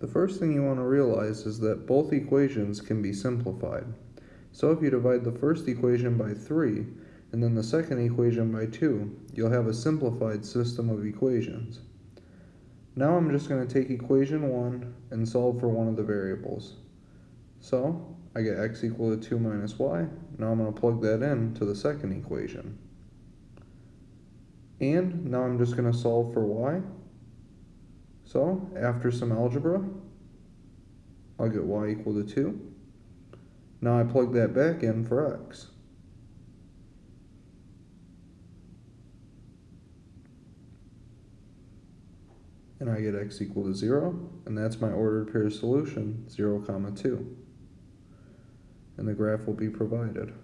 The first thing you want to realize is that both equations can be simplified. So if you divide the first equation by 3 and then the second equation by 2, you'll have a simplified system of equations. Now I'm just going to take equation 1 and solve for one of the variables. So I get x equal to 2 minus y. Now I'm going to plug that in to the second equation. And now I'm just going to solve for y. So after some algebra, I'll get y equal to 2. Now I plug that back in for x. And I get x equal to 0, and that's my ordered pair solution, 0 comma 2. And the graph will be provided.